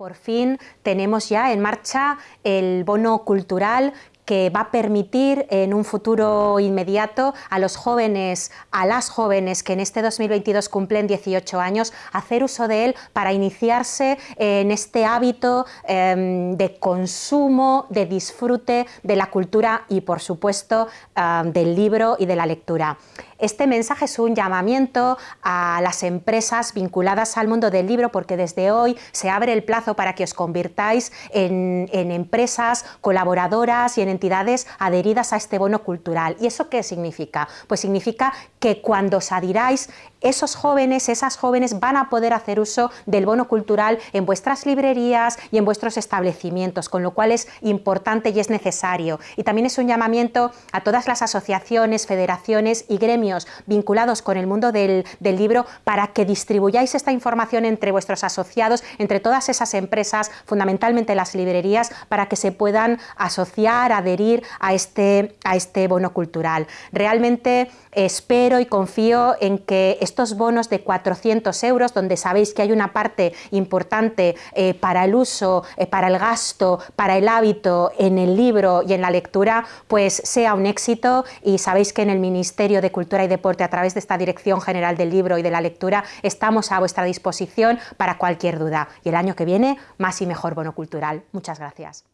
Por fin tenemos ya en marcha el bono cultural que va a permitir en un futuro inmediato a los jóvenes, a las jóvenes que en este 2022 cumplen 18 años, hacer uso de él para iniciarse en este hábito em, de consumo, de disfrute de la cultura y por supuesto del libro y de la lectura. Este mensaje es un llamamiento a las empresas vinculadas al mundo del libro porque desde hoy se abre el plazo para que os convirtáis en, en empresas colaboradoras y en entidades adheridas a este bono cultural. ¿Y eso qué significa? Pues significa que cuando os adhiráis, esos jóvenes, esas jóvenes van a poder hacer uso del bono cultural en vuestras librerías y en vuestros establecimientos, con lo cual es importante y es necesario. Y también es un llamamiento a todas las asociaciones, federaciones y gremios vinculados con el mundo del, del libro para que distribuyáis esta información entre vuestros asociados, entre todas esas empresas, fundamentalmente las librerías, para que se puedan asociar, adherir a este, a este bono cultural. Realmente espero y confío en que estos bonos de 400 euros, donde sabéis que hay una parte importante eh, para el uso, eh, para el gasto, para el hábito en el libro y en la lectura, pues sea un éxito y sabéis que en el Ministerio de Cultura y Deporte, a través de esta Dirección General del Libro y de la Lectura, estamos a vuestra disposición para cualquier duda. Y el año que viene, más y mejor bono cultural. Muchas gracias.